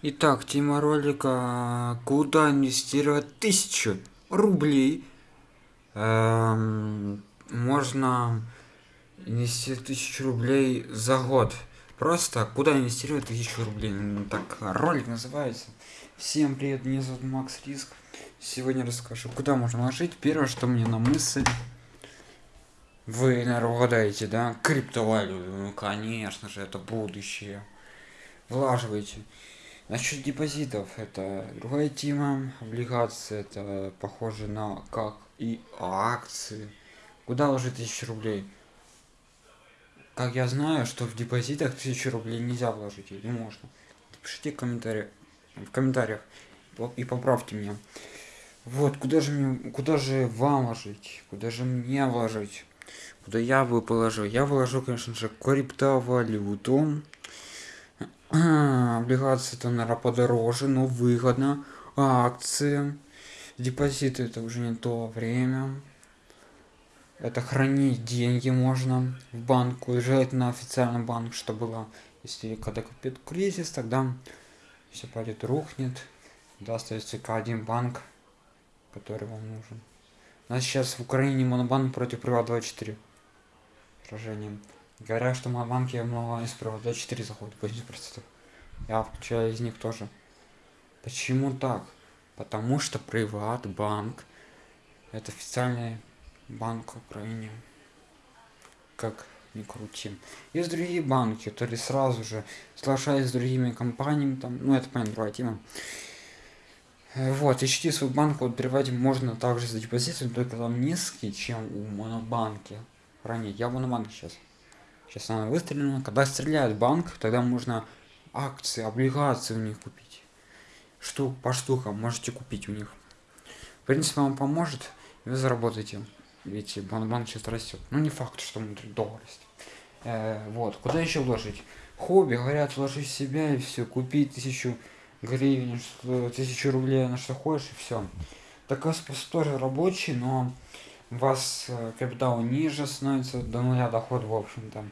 Итак, тема ролика «Куда инвестировать тысячу рублей?» эм, Можно инвестировать тысячу рублей за год. Просто куда инвестировать тысячу рублей? Так ролик называется. Всем привет, меня зовут Макс Риск. Сегодня расскажу, куда можно ложить. Первое, что мне на мысль. Вы, наверное, угадаете, да? Криптовалюту. Ну, конечно же, это будущее. Влаживайте. Насчет депозитов, это другая тема. Облигации, это похоже на как и акции. Куда ложить тысячу рублей? Как я знаю, что в депозитах тысячу рублей нельзя вложить, или можно. Пишите в комментариях, в комментариях и поправьте меня. Вот, куда же мне, куда же вам вложить? Куда же мне вложить? Куда я бы положил? Я вложу, конечно же, криптовалюту. Облигации это, наверное, подороже, но выгодно. Акции. Депозиты это уже не то время. Это хранить деньги можно в банку, желательно официальный банк, что было, если когда купит кризис, тогда все пойдет рухнет, да, остается только один банк, который вам нужен. У нас сейчас в Украине монобанк против Приват24 сражением. Говорят, что мои банки много из Приват 4 заходит, 80%. Я включаю из них тоже. Почему так? Потому что Приват банк это официальный банк в Украине. Как ни крути. Есть другие банки, которые сразу же соглашаются с другими компаниями, там, ну это понятно, другая тема. Вот, ищите свой банк, вот можно также за депозитом, только там низкий, чем у монобанки хранить. Я в монобанке сейчас. Сейчас она выстрелена. Когда стреляет банк, тогда можно акции, облигации у них купить. Штук по штукам можете купить у них. В принципе, вам поможет, вы заработаете. Ведь банк сейчас растет. Ну, не факт, что доллар есть. Э, вот, куда еще вложить? Хобби, говорят, вложи себя и все, купи тысячу гривен, тысячу рублей на что хочешь и все. Такой способ тоже рабочий, но у вас э, капитал ниже становится до нуля доход в общем-то.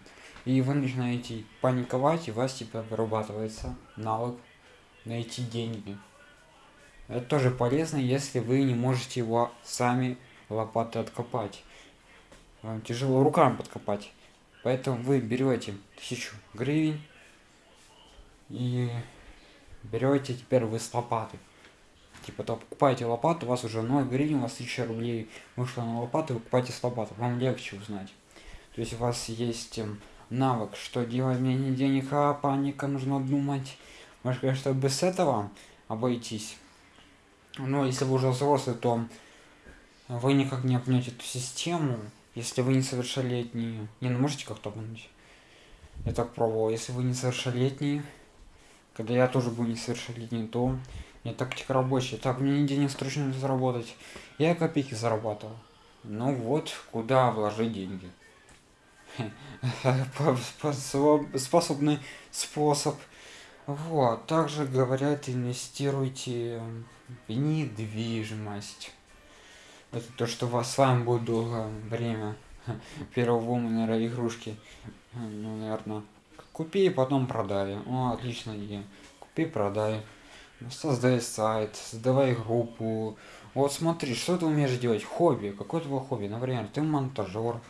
И вы начинаете паниковать и у вас типа вырабатывается навык найти деньги. Это тоже полезно если вы не можете его сами лопатой откопать. Вам тяжело руками подкопать. Поэтому вы берете тысячу гривен и берете теперь вы с лопаты типа то покупаете лопату у вас уже 0 гривен у вас 1000 рублей вышло на лопату вы покупаете с лопаты вам легче узнать то есть у вас есть эм, навык что делать мне не денег а паника нужно думать. Может конечно без этого обойтись. Но если вы уже взрослый то вы никак не обнять эту систему если вы не совершеннолетний не ну можете как-то обмануть? Я так пробовал. Если вы не совершеннолетний когда я тоже был несовершеннолетний то не тактика рабочая. Так мне не денег срочно заработать. Я копейки зарабатывал. Ну вот куда вложить деньги? Способный способ. Вот также говорят инвестируйте в недвижимость. Это то что вас с вами будет долгое время первого наверное игрушки ну наверное купи и потом продай. О отлично идея. Купи продай создай сайт создавай группу. Вот смотри что ты умеешь делать? Хобби. Какое твое хобби? Например ты монтажер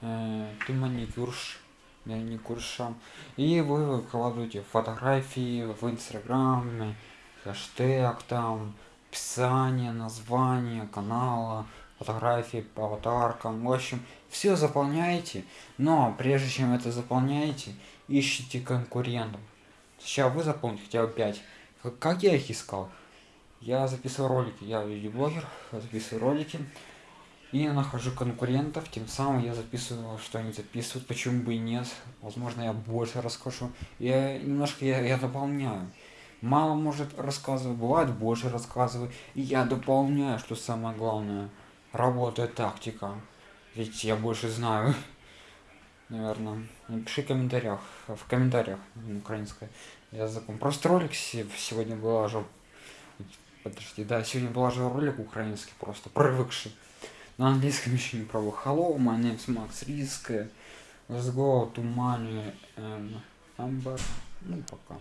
э, ты маникюрш маникюрша и вы выкладываете фотографии в инстаграме хэштег там описание название канала фотографии по аватаркам. В общем все заполняете. Но прежде чем это заполняете ищите конкурентов. Сейчас вы заполните хотя бы 5 как я их искал? Я записывал ролики. Я видеоблогер записываю ролики. И нахожу конкурентов. Тем самым я записываю что они записывают. Почему бы и нет? Возможно я больше расскажу. Я немножко я, я дополняю. Мало может рассказывать бывает больше рассказываю. И я дополняю что самое главное работает тактика. Ведь я больше знаю наверное. Напиши в комментариях в комментариях украинской языком просто ролик сегодня выложил подожди да сегодня положил ролик украинский просто привыкший на английском еще не пробовал. Hello, my name is Max Risk. Let's go to money and number. Ну, пока.